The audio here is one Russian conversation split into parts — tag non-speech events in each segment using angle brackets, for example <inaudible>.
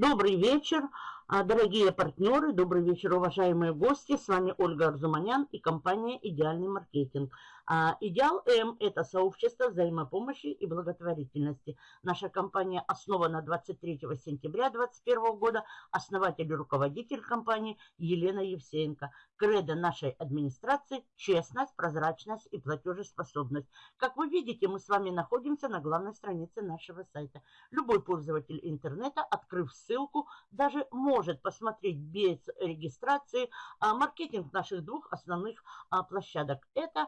Добрый вечер, а, дорогие партнеры, добрый вечер, уважаемые гости. С вами Ольга Арзуманян и компания «Идеальный маркетинг». А, Идеал М – это сообщество взаимопомощи и благотворительности. Наша компания основана 23 сентября 2021 года. Основатель и руководитель компании Елена Евсеенко. Кредо нашей администрации – честность, прозрачность и платежеспособность. Как вы видите, мы с вами находимся на главной странице нашего сайта. Любой пользователь интернета, открыв ссылку, даже может посмотреть без регистрации а, маркетинг наших двух основных площадок. Это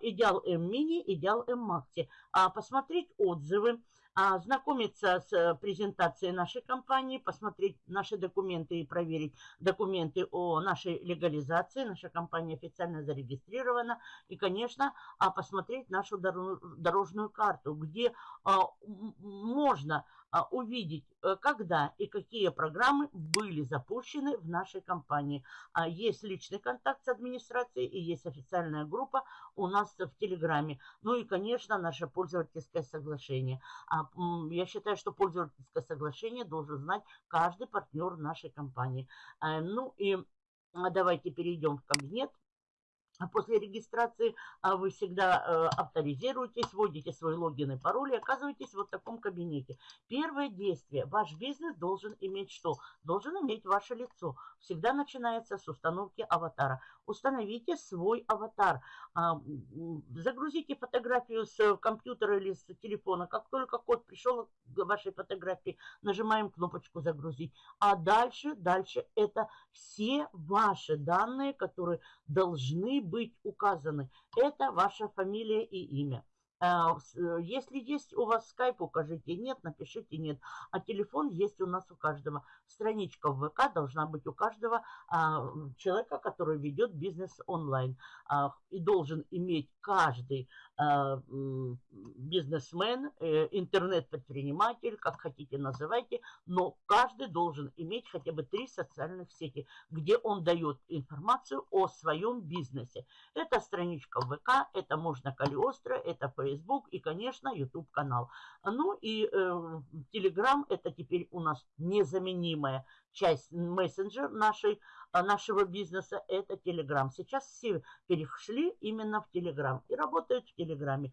Идеал М Мини, Идеал М Макси. Посмотреть отзывы, ознакомиться с э, презентацией нашей компании, посмотреть наши документы и проверить документы о нашей легализации. Наша компания официально зарегистрирована. И, конечно, посмотреть нашу дорожную карту, где а, можно а, увидеть, э, когда и какие программы были запущены в нашей компании. А, есть личный контакт с администрацией и есть официальная группа у нас в Телеграме. Ну и, конечно, наше пользовательское соглашение. А, я считаю, что пользовательское соглашение должен знать каждый партнер нашей компании. Ну и давайте перейдем в кабинет. А после регистрации а, вы всегда э, авторизируетесь, вводите свой логин и пароль и оказываетесь вот в таком кабинете. Первое действие. Ваш бизнес должен иметь что? Должен иметь ваше лицо. Всегда начинается с установки аватара. Установите свой аватар. А, загрузите фотографию с компьютера или с телефона. Как только код пришел к вашей фотографии, нажимаем кнопочку «Загрузить». А дальше, дальше это все ваши данные, которые должны быть указаны. Это ваша фамилия и имя. А, э, если есть у вас скайп, укажите нет, напишите нет. А телефон есть у нас у каждого. Страничка в ВК должна быть у каждого а, человека, который ведет бизнес онлайн. А, и должен иметь каждый бизнесмен, э, интернет-предприниматель, как хотите называйте, но каждый должен иметь хотя бы три социальных сети, где он дает информацию о своем бизнесе. Это страничка ВК, это можно Калиостро, это Facebook и, конечно, YouTube канал. Ну и э, Telegram это теперь у нас незаменимая часть мессенджер нашей, а, нашего бизнеса – это Telegram. Сейчас все перешли именно в Telegram и работают в Телеграме.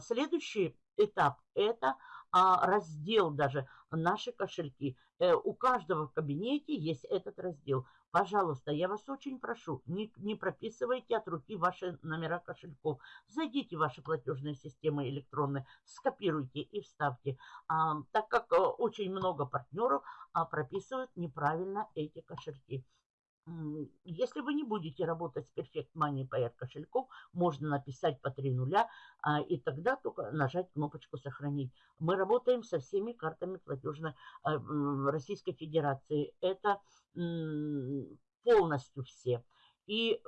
Следующий этап – это а, раздел даже наши кошельки. Э, у каждого в кабинете есть этот раздел. Пожалуйста, я вас очень прошу, не, не прописывайте от руки ваши номера кошельков. Зайдите в ваши платежные системы электронные, скопируйте и вставьте. А, так как а, очень много партнеров а, прописывают неправильно эти кошельки. Если вы не будете работать с Perfect Money Payer кошельков, можно написать по 3 нуля, а, и тогда только нажать кнопочку «Сохранить». Мы работаем со всеми картами платежной а, Российской Федерации. Это полностью все. И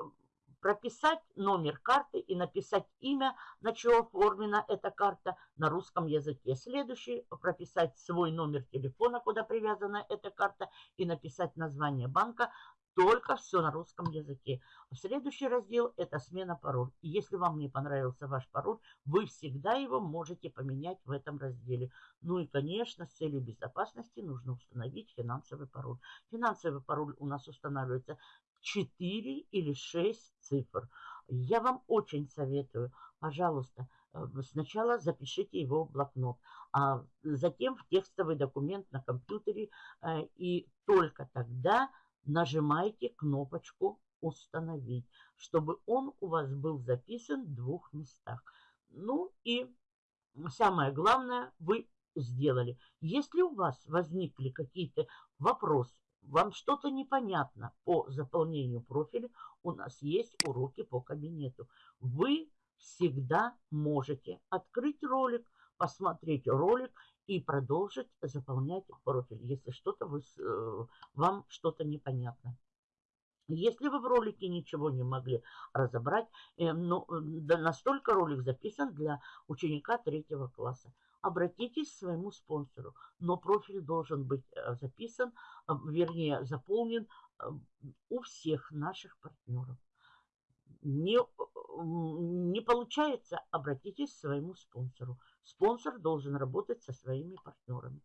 прописать номер карты и написать имя, на чего оформлена эта карта на русском языке. Следующий – прописать свой номер телефона, куда привязана эта карта, и написать название банка, только все на русском языке. Следующий раздел – это смена пароль. И если вам не понравился ваш пароль, вы всегда его можете поменять в этом разделе. Ну и, конечно, с целью безопасности нужно установить финансовый пароль. Финансовый пароль у нас устанавливается 4 или 6 цифр. Я вам очень советую, пожалуйста, э, сначала запишите его в блокнот, а затем в текстовый документ на компьютере, э, и только тогда нажимайте кнопочку «Установить», чтобы он у вас был записан в двух местах. Ну и самое главное, вы сделали. Если у вас возникли какие-то вопросы, вам что-то непонятно по заполнению профиля, у нас есть уроки по кабинету. Вы всегда можете открыть ролик, посмотреть ролик и продолжить заполнять профиль, если что-то вы, э, вам что-то непонятно. Если вы в ролике ничего не могли разобрать, э, ну, да, настолько ролик записан для ученика третьего класса. Обратитесь к своему спонсору, но профиль должен быть э, записан, вернее заполнен у всех наших партнеров. Не, не получается, обратитесь к своему спонсору. Спонсор должен работать со своими партнерами.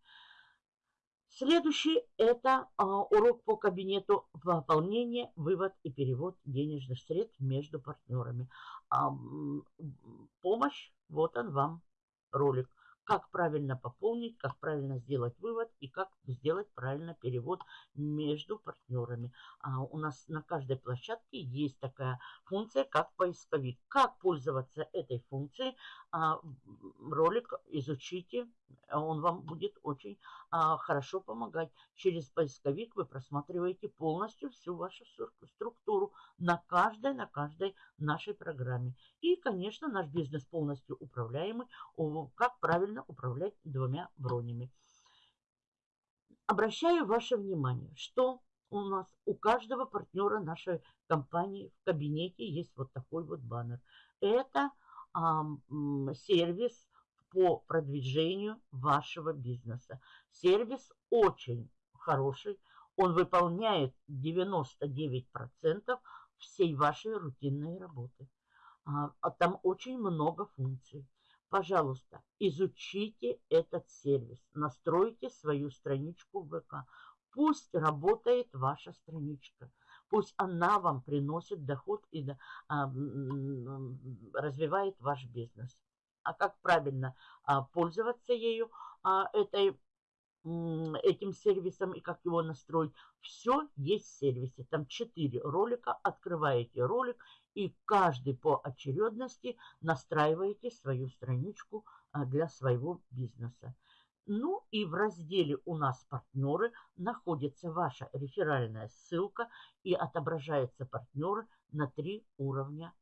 Следующий – это а, урок по кабинету выполнения, вывод и перевод денежных средств между партнерами. А, помощь, вот он вам ролик как правильно пополнить, как правильно сделать вывод и как сделать правильно перевод между партнерами. А у нас на каждой площадке есть такая функция, как поисковик. Как пользоваться этой функцией, а, ролик изучите, он вам будет очень а, хорошо помогать. Через поисковик вы просматриваете полностью всю вашу структуру на каждой, на каждой нашей программе. И, конечно, наш бизнес полностью управляемый, как правильно управлять двумя бронями. Обращаю ваше внимание, что у нас у каждого партнера нашей компании в кабинете есть вот такой вот баннер. Это а, сервис по продвижению вашего бизнеса. Сервис очень хороший. Он выполняет 99% всей вашей рутинной работы. А, а там очень много функций. Пожалуйста, изучите этот сервис, настройте свою страничку в ВК. Пусть работает ваша страничка. Пусть она вам приносит доход и а, развивает ваш бизнес. А как правильно а, пользоваться ею, а, этой этим сервисом и как его настроить. Все есть в сервисе. Там 4 ролика. Открываете ролик и каждый по очередности настраиваете свою страничку а, для своего бизнеса. Ну и в разделе «У нас партнеры» находится ваша реферальная ссылка и отображаются партнеры на три уровня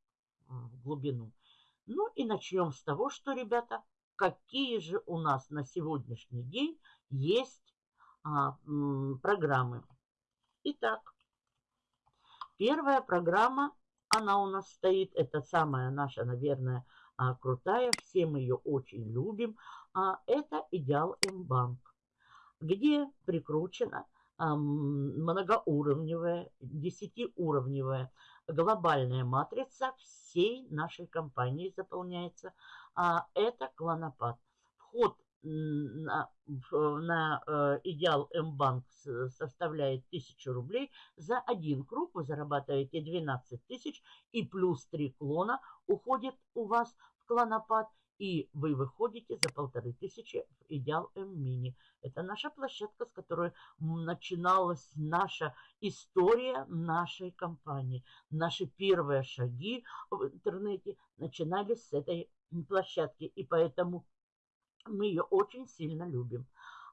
в глубину. Ну и начнем с того, что, ребята, какие же у нас на сегодняшний день есть а, программы. Итак, первая программа, она у нас стоит, это самая наша, наверное, а, крутая, все мы ее очень любим, а, это Идеал М-банк, где прикручена а, многоуровневая, десятиуровневая глобальная матрица всей нашей компании заполняется. Это клонопад. Вход на, на э, идеал М-банк составляет 1000 рублей. За один круг вы зарабатываете 12 тысяч и плюс 3 клона уходит у вас в клонопад и вы выходите за полторы тысячи в Идеал М-мини. Это наша площадка, с которой начиналась наша история нашей компании. Наши первые шаги в интернете начинались с этой площадки, и поэтому мы ее очень сильно любим.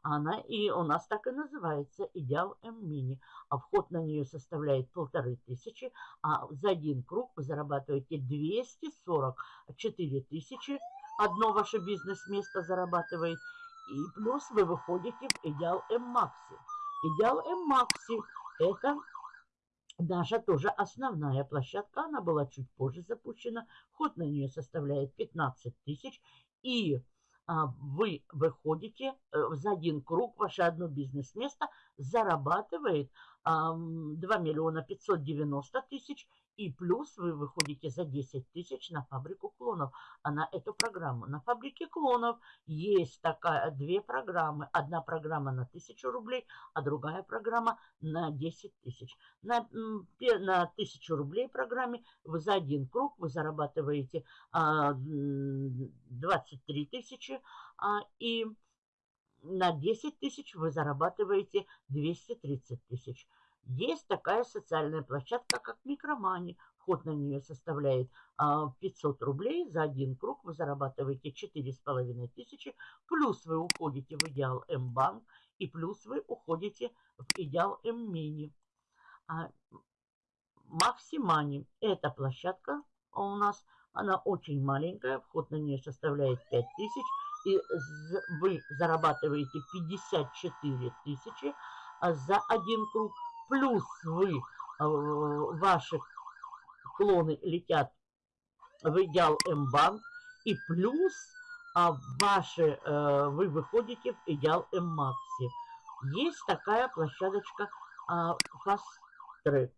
Она и у нас так и называется Идеал М-мини. А вход на нее составляет полторы тысячи, а за один круг вы зарабатываете 244 тысячи одно ваше бизнес-место зарабатывает. И плюс вы выходите в Идеал М-Макси. Идеал М-Макси – это наша тоже основная площадка. Она была чуть позже запущена. Ход на нее составляет 15 тысяч. И вы выходите э, за один круг, ваше одно бизнес-место зарабатывает 2 миллиона 590 тысяч и плюс вы выходите за 10 тысяч на фабрику клонов. А на эту программу. На фабрике клонов есть такая две программы. Одна программа на 1000 рублей, а другая программа на 10 тысяч. На, на 1000 рублей программе вы за один круг вы зарабатываете а, 23 тысячи. А, и на 10 тысяч вы зарабатываете 230 тысяч. Есть такая социальная площадка, как Микромани. Вход на нее составляет 500 а, рублей. За один круг вы зарабатываете 4,5 тысячи. Плюс вы уходите в Идеал М-банк. И плюс вы уходите в Идеал М-мини. А, Максимани. Эта площадка у нас, она очень маленькая. Вход на нее составляет 5 тысяч. И вы зарабатываете 54 тысячи а за один круг плюс вы, э, ваши клоны летят в идеал М-банк, и плюс а ваши, э, вы выходите в идеал М-макси. Есть такая площадочка а, Fast Track.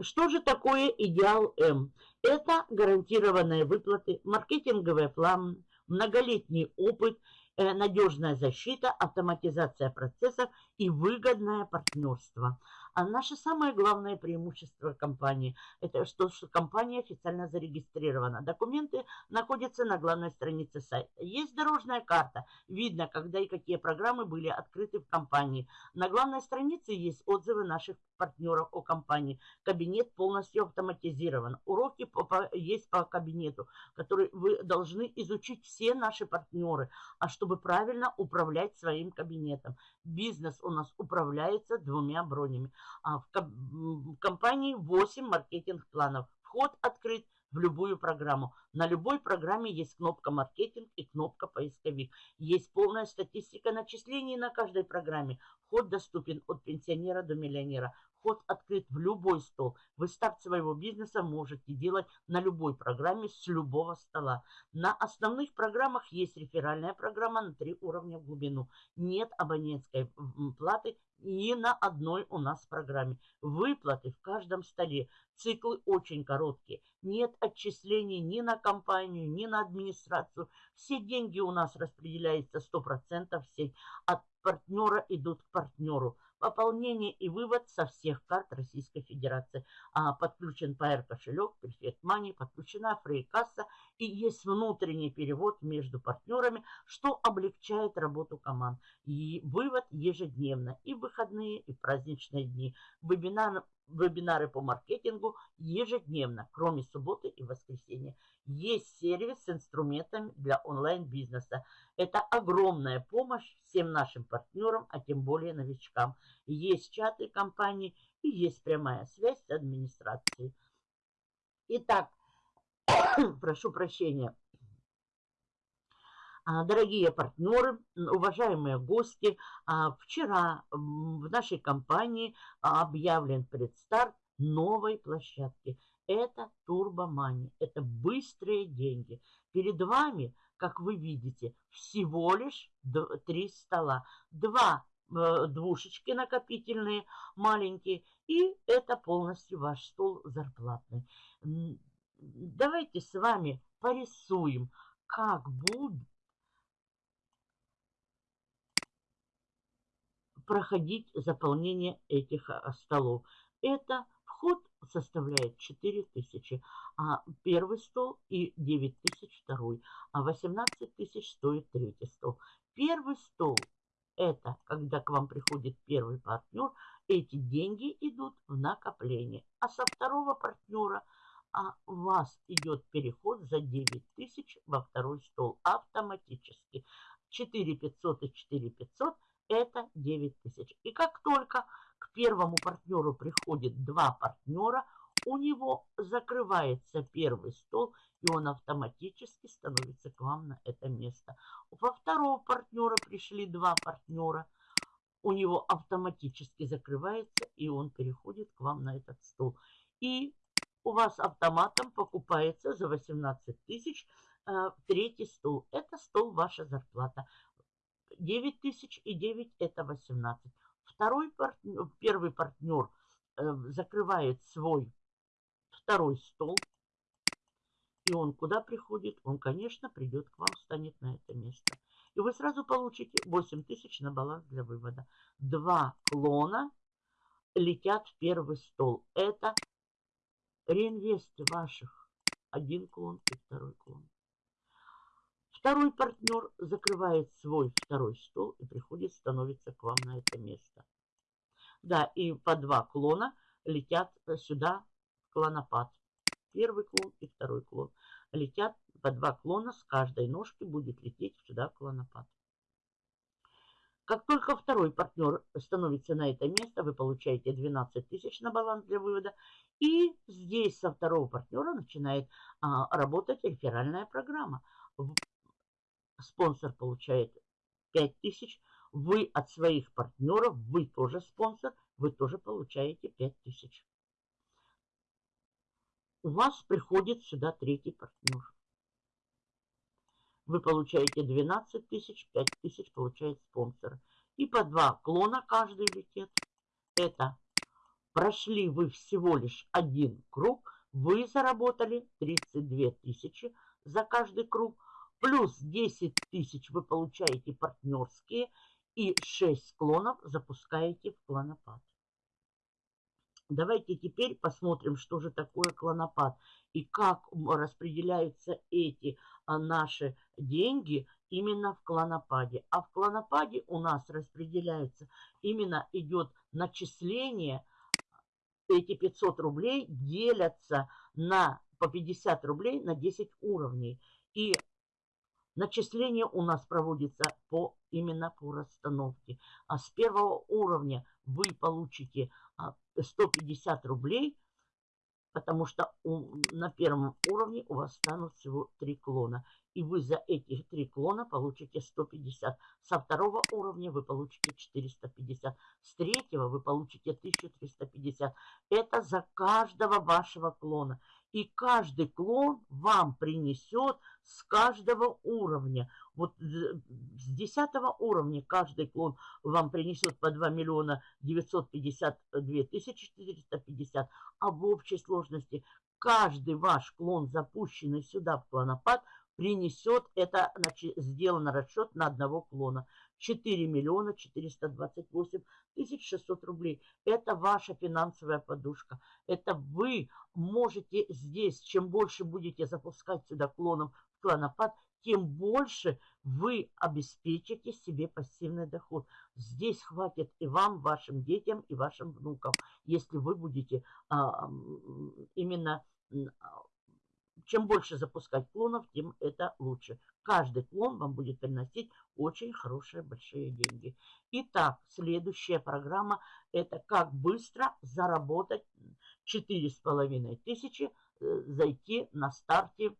Что же такое идеал М? Это гарантированные выплаты, маркетинговый план, многолетний опыт – надежная защита, автоматизация процессов и выгодное партнерство. А наше самое главное преимущество компании – это что, что компания официально зарегистрирована. Документы находятся на главной странице сайта. Есть дорожная карта. Видно, когда и какие программы были открыты в компании. На главной странице есть отзывы наших партнеров о компании. Кабинет полностью автоматизирован. Уроки по, по, есть по кабинету, который вы должны изучить все наши партнеры, а чтобы правильно управлять своим кабинетом. Бизнес у нас управляется двумя бронями. А в, компании 8 маркетинг-планов. Вход открыт в любую программу. На любой программе есть кнопка «Маркетинг» и кнопка «Поисковик». Есть полная статистика начислений на каждой программе. Вход доступен от пенсионера до миллионера. Вход открыт в любой стол. Вы старт своего бизнеса можете делать на любой программе с любого стола. На основных программах есть реферальная программа на три уровня в глубину. Нет абонентской платы ни на одной у нас программе. Выплаты в каждом столе. Циклы очень короткие. Нет отчислений ни на компанию, ни на администрацию. Все деньги у нас распределяются 100% в сеть. От партнера идут к партнеру. Пополнение и вывод со всех карт Российской Федерации. А, подключен PR кошелек, Perfect Money, подключена фрейкасса и есть внутренний перевод между партнерами, что облегчает работу команд. И вывод ежедневно, и выходные, и праздничные дни. Вебинар, вебинары по маркетингу ежедневно, кроме субботы и воскресенья. Есть сервис с инструментами для онлайн-бизнеса. Это огромная помощь всем нашим партнерам, а тем более новичкам. Есть чаты компании и есть прямая связь с администрацией. Итак, <coughs> прошу прощения. А, дорогие партнеры, уважаемые гости, а, вчера в нашей компании объявлен предстарт новой площадки. Это турбомани, это быстрые деньги. Перед вами, как вы видите, всего лишь три стола. Два э, двушечки накопительные, маленькие, и это полностью ваш стол зарплатный. Давайте с вами порисуем, как будут проходить заполнение этих а, столов. Это вход составляет 4 тысячи, а первый стол и 9 тысяч второй, а 18 тысяч стоит третий стол. Первый стол это когда к вам приходит первый партнер, эти деньги идут в накопление. А со второго партнера а у вас идет переход за 9 тысяч во второй стол автоматически. 4 500 и 4 500 это 9 тысяч. И как только к первому партнеру приходит два партнера, у него закрывается первый стол, и он автоматически становится к вам на это место. Во второго партнера пришли два партнера, у него автоматически закрывается, и он переходит к вам на этот стол. И у вас автоматом покупается за 18 тысяч э, третий стол. Это стол ваша зарплата. 9 тысяч и 9 это 18. Второй партнер, первый партнер э, закрывает свой второй стол. И он куда приходит? Он, конечно, придет к вам, станет на это место. И вы сразу получите 8 тысяч на баланс для вывода. Два клона летят в первый стол. Это реинвесты ваших. Один клон и второй клон. Второй партнер закрывает свой второй стол и приходит, становится к вам на это место. Да, и по два клона летят сюда клонопад. Первый клон и второй клон. Летят по два клона, с каждой ножки будет лететь сюда клонопад. Как только второй партнер становится на это место, вы получаете 12 тысяч на баланс для вывода. И здесь со второго партнера начинает а, работать реферальная программа спонсор получает 5000, вы от своих партнеров, вы тоже спонсор, вы тоже получаете 5000. У вас приходит сюда третий партнер. Вы получаете 12 тысяч, 5 тысяч получает спонсор. И по два клона каждый летит. Это прошли вы всего лишь один круг, вы заработали 32 тысячи за каждый круг Плюс 10 тысяч вы получаете партнерские и 6 склонов запускаете в клонопад. Давайте теперь посмотрим, что же такое клонопад и как распределяются эти а, наши деньги именно в клонопаде. А в клонопаде у нас распределяется, именно идет начисление, эти 500 рублей делятся на по 50 рублей на 10 уровней. И начисление у нас проводится по, именно по расстановке. А с первого уровня вы получите 150 а, рублей, потому что у, на первом уровне у вас станут всего 3 клона. И вы за эти 3 клона получите 150. Со второго уровня вы получите 450. С третьего вы получите 1350. Это за каждого вашего клона. И каждый клон вам принесет с каждого уровня. Вот с 10 уровня каждый клон вам принесет по 2 миллиона 952 тысячи 450. А в общей сложности каждый ваш клон, запущенный сюда в клонопад, принесет, это значит, сделан расчет на одного клона. 4 миллиона 428 тысяч 600 рублей. Это ваша финансовая подушка. Это вы можете здесь, чем больше будете запускать сюда клоном в клонопад, тем больше вы обеспечите себе пассивный доход. Здесь хватит и вам, вашим детям, и вашим внукам, если вы будете а, именно чем больше запускать клонов, тем это лучше. Каждый клон вам будет приносить очень хорошие большие деньги. Итак, следующая программа – это как быстро заработать 4,5 тысячи, э, зайти на старте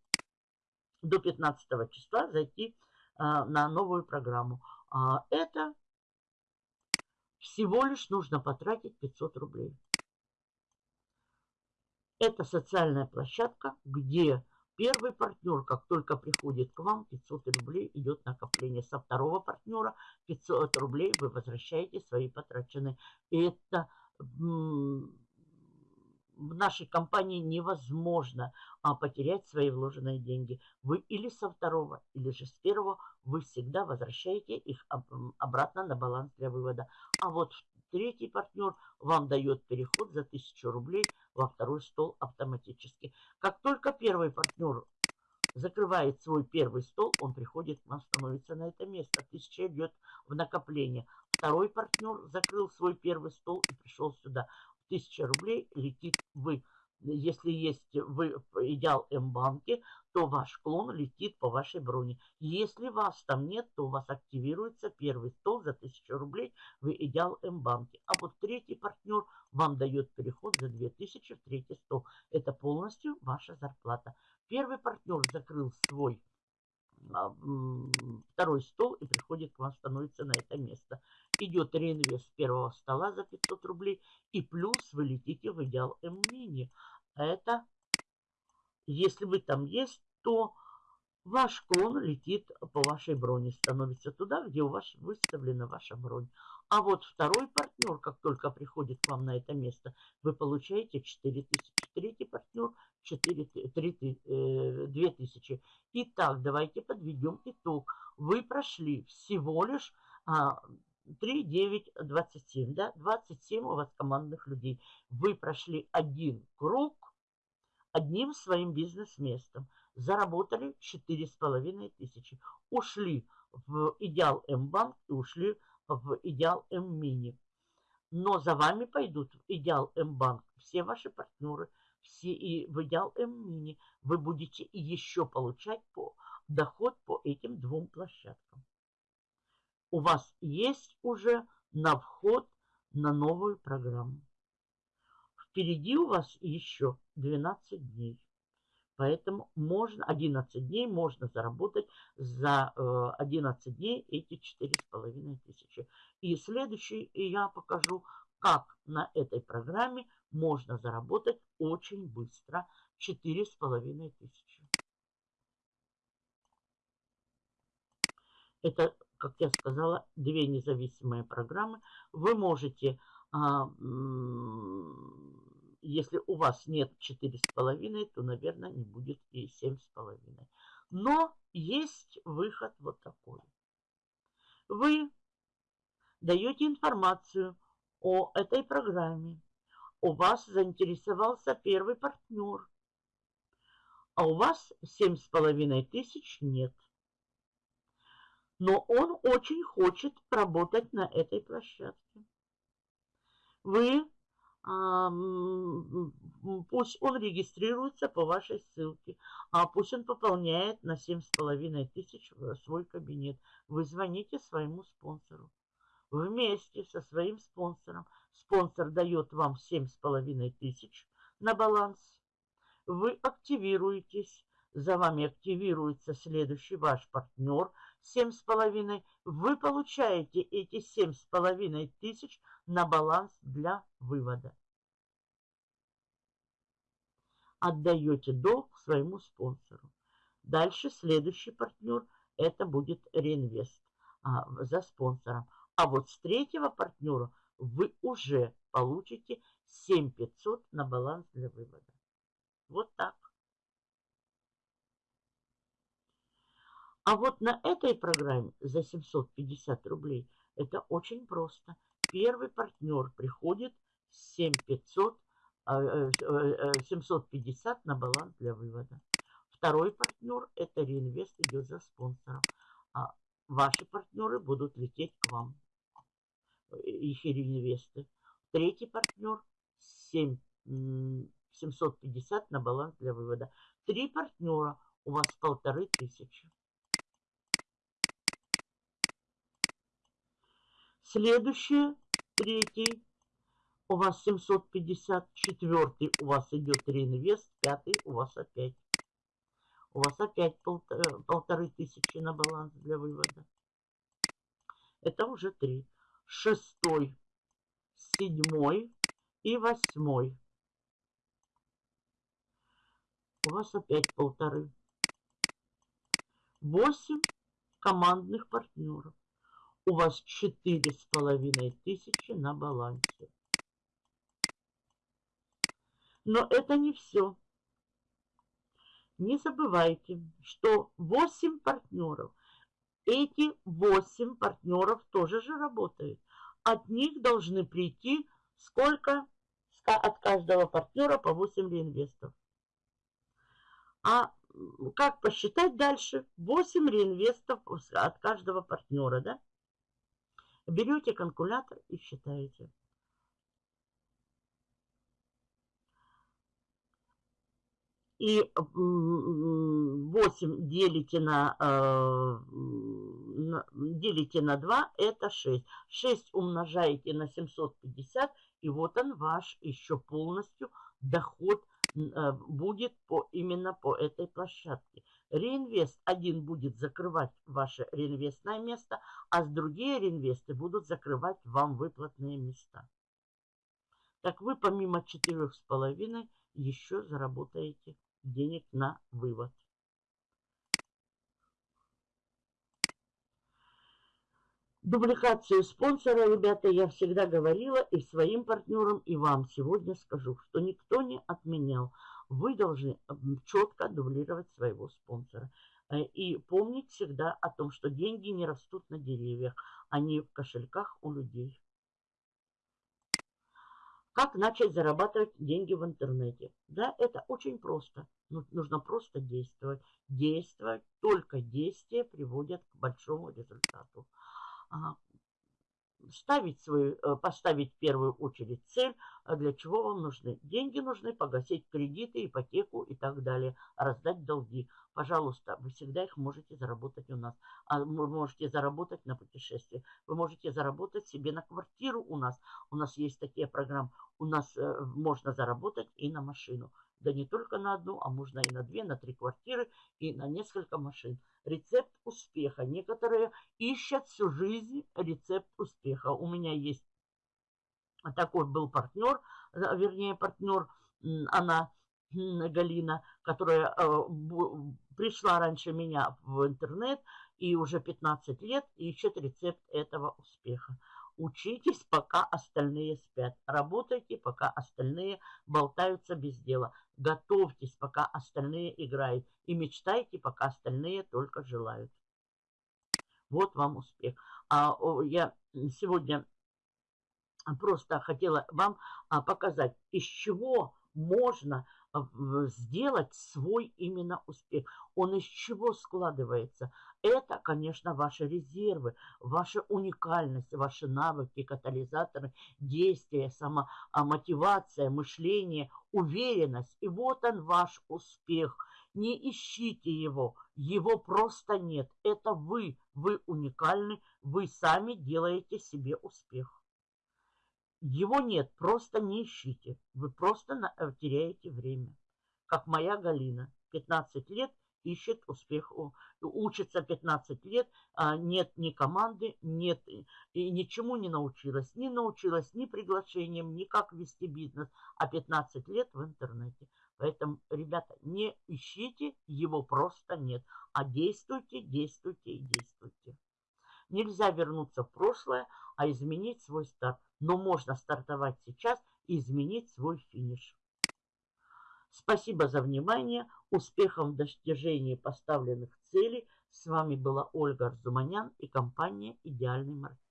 до 15 числа, зайти а, на новую программу. А, это всего лишь нужно потратить 500 рублей. Это социальная площадка, где первый партнер, как только приходит к вам, 500 рублей идет накопление. Со второго партнера 500 рублей вы возвращаете свои потраченные. Это в нашей компании невозможно а, потерять свои вложенные деньги. Вы или со второго, или же с первого вы всегда возвращаете их обратно на баланс для вывода. А вот Третий партнер вам дает переход за 1000 рублей во второй стол автоматически. Как только первый партнер закрывает свой первый стол, он приходит к вам, становится на это место. 1000 идет в накопление. Второй партнер закрыл свой первый стол и пришел сюда. 1000 рублей летит вы если есть вы идеал М-банке, то ваш клон летит по вашей броне. Если вас там нет, то у вас активируется первый стол за 1000 рублей в идеал М-банке. А вот третий партнер вам дает переход за 2000 в третий стол. Это полностью ваша зарплата. Первый партнер закрыл свой а, второй стол и приходит к вам, становится на это место. Идет реинвест первого стола за 500 рублей и плюс вы летите в идеал М-мини. Это, если вы там есть, то ваш клон летит по вашей броне, становится туда, где у вас выставлена ваша бронь. А вот второй партнер, как только приходит к вам на это место, вы получаете 4000. Третий партнер 4, 3, 2000. Итак, давайте подведем итог. Вы прошли всего лишь а, 3, 9, 27. Да? 27 у вас командных людей. Вы прошли один круг одним своим бизнес-местом. Заработали 4,5 тысячи. Ушли в идеал М-банк и ушли в идеал М-мини. Но за вами пойдут в идеал М-банк все ваши партнеры, все и в идеал М-мини. Вы будете еще получать по, доход по этим двум площадкам. У вас есть уже на вход на новую программу. Впереди у вас еще 12 дней. Поэтому можно 11 дней можно заработать за 11 э, дней эти 4,5 тысячи. И следующий я покажу, как на этой программе можно заработать очень быстро 4,5 тысячи. Это, как я сказала, две независимые программы. Вы можете а, если у вас нет 4,5, то, наверное, не будет и 7,5. Но есть выход вот такой. Вы даете информацию о этой программе. У вас заинтересовался первый партнер, а у вас семь с половиной тысяч нет. Но он очень хочет работать на этой площадке. Вы пусть он регистрируется по вашей ссылке, а пусть он пополняет на 7,5 тысяч свой кабинет. Вы звоните своему спонсору. Вместе со своим спонсором. Спонсор дает вам 7,5 тысяч на баланс. Вы активируетесь. За вами активируется следующий ваш партнер – 7,5, вы получаете эти 7,5 тысяч на баланс для вывода. Отдаете долг своему спонсору. Дальше следующий партнер – это будет реинвест а, за спонсором. А вот с третьего партнера вы уже получите 7500 на баланс для вывода. Вот так. А вот на этой программе за 750 рублей это очень просто. Первый партнер приходит 7500, 750 э, э, на баланс для вывода. Второй партнер – это реинвест идет за спонсором. А ваши партнеры будут лететь к вам, их реинвесты. Третий партнер – 7, 750 на баланс для вывода. Три партнера у вас полторы тысячи. Следующее, третий, у вас 750, четвертый у вас идет реинвест, пятый у вас опять. У вас опять полторы, полторы тысячи на баланс для вывода. Это уже три. Шестой, седьмой и восьмой. У вас опять полторы. Восемь командных партнеров у вас четыре с половиной тысячи на балансе. Но это не все. Не забывайте, что 8 партнеров, эти 8 партнеров тоже же работают. От них должны прийти сколько? От каждого партнера по 8 реинвестов. А как посчитать дальше? 8 реинвестов от каждого партнера, да? Берете калькулятор и считаете. И 8 делите на, э, делите на 2, это 6. 6 умножаете на 750, и вот он ваш еще полностью доход Э, будет по, именно по этой площадке. Реинвест один будет закрывать ваше реинвестное место, а с другие реинвесты будут закрывать вам выплатные места. Так вы помимо четырех с половиной еще заработаете денег на вывод. Дубликацию спонсора, ребята, я всегда говорила и своим партнерам, и вам сегодня скажу, что никто не отменял. Вы должны четко дублировать своего спонсора. Э, и помнить всегда о том, что деньги не растут на деревьях, они в кошельках у людей. Как начать зарабатывать деньги в интернете? Да, это очень просто. Нужно просто действовать. Действовать, только действия приводят к большому результату ставить свою, э, поставить в первую очередь цель, а для чего вам нужны. Деньги нужны погасить кредиты, ипотеку и так далее, раздать долги. Пожалуйста, вы всегда их можете заработать у нас. А вы можете заработать на путешествие. Вы можете заработать себе на квартиру у нас. У нас есть такие программы. У нас э, можно заработать и на машину. Да не только на одну, а можно и на две, на три квартиры и на несколько машин. Рецепт успеха. Некоторые ищут всю жизнь рецепт успеха. У меня есть такой был партнер, э, вернее партнер, она, Галина, которая э, пришла раньше меня в интернет и уже 15 лет ищет рецепт этого успеха. Учитесь, пока остальные спят. Работайте, пока остальные болтаются без дела. Готовьтесь, пока остальные играют. И мечтайте, пока остальные только желают. Вот вам успех. А я сегодня просто хотела вам а, показать, из чего можно а, сделать свой именно успех. Он из чего складывается? Это, конечно, ваши резервы, ваша уникальность, ваши навыки, катализаторы, действия, самомотивация, мышление, уверенность. И вот он ваш успех. Не ищите его, его просто нет. Это вы, вы уникальны, вы сами делаете себе успех. Его нет, просто не ищите. Вы просто э, теряете время. Как моя Галина, 15 лет, ищет успех, учится 15 лет, а нет ни команды, нет и ничему не научилась. Не научилась ни приглашением, ни как вести бизнес, а 15 лет в интернете. Поэтому, ребята, не ищите, его просто нет, а действуйте, действуйте и действуйте. Нельзя вернуться в прошлое, а изменить свой старт. Но можно стартовать сейчас и изменить свой финиш. Спасибо за внимание. Успехов в достижении поставленных целей. С вами была Ольга Арзуманян и компания «Идеальный маркетинг».